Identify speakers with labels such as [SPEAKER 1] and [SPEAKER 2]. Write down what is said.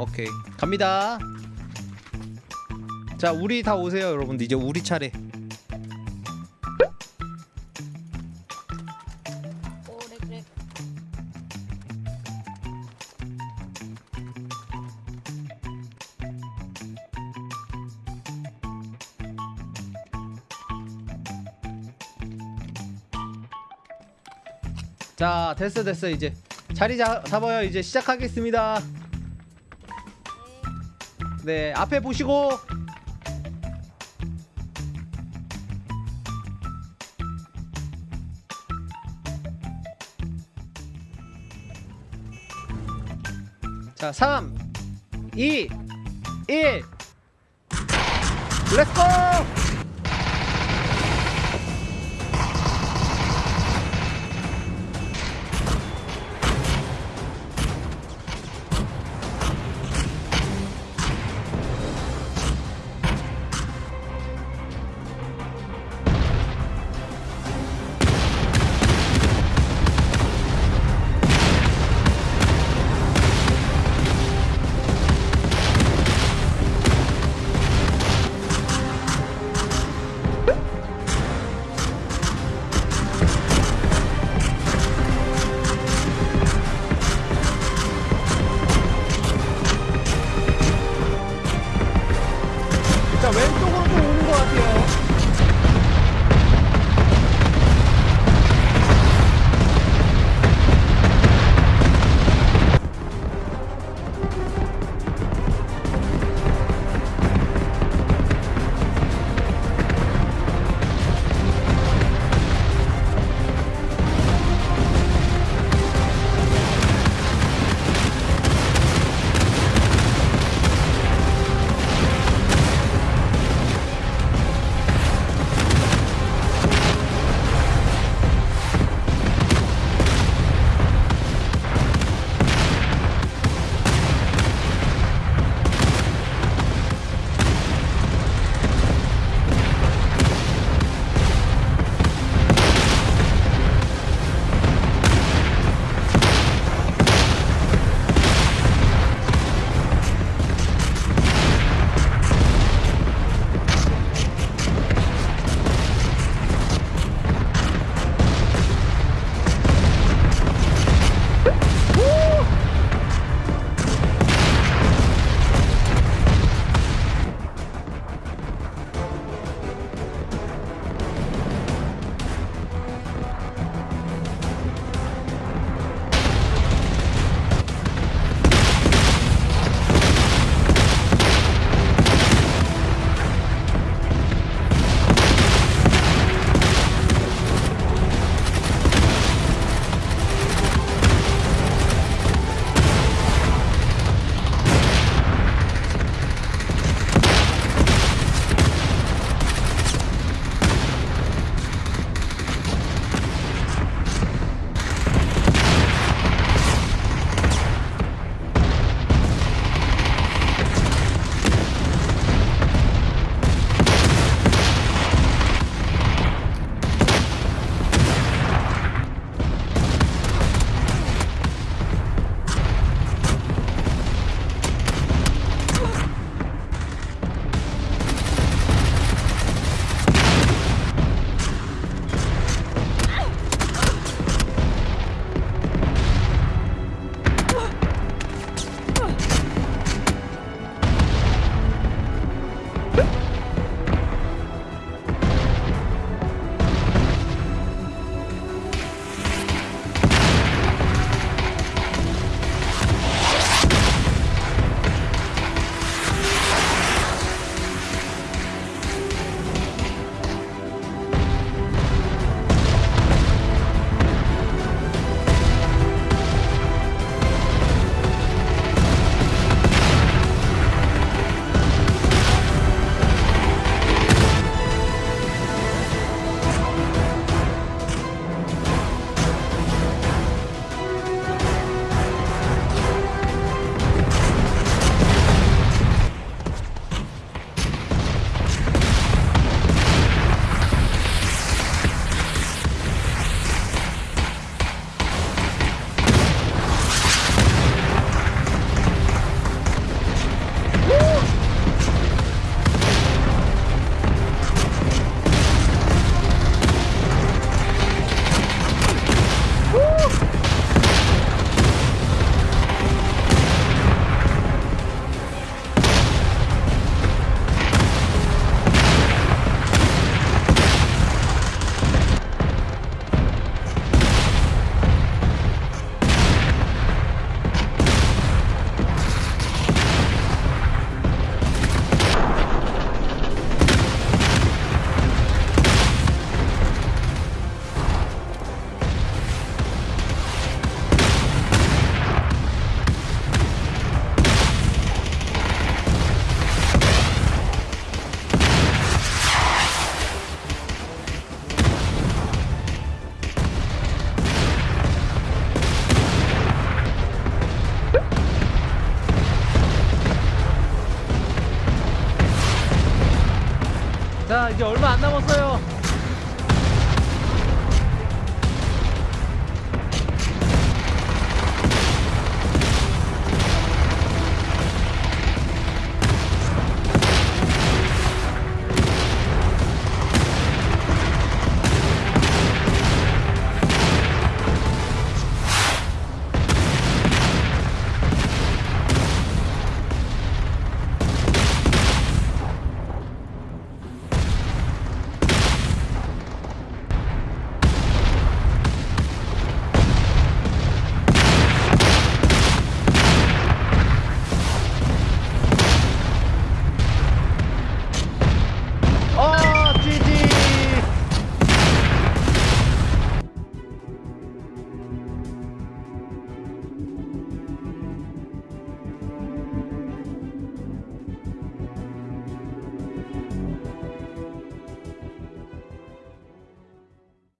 [SPEAKER 1] 오케이. 갑니다. 자 우리 다 오세요 여러분들. 이제 우리 차례.
[SPEAKER 2] 오래 그래.
[SPEAKER 1] 자 됐어 됐어 이제. 자리 잡, 잡아요. 이제 시작하겠습니다 네 앞에 보시고. 자 3 2 1 렛츠고 이제 얼마 안 남았어요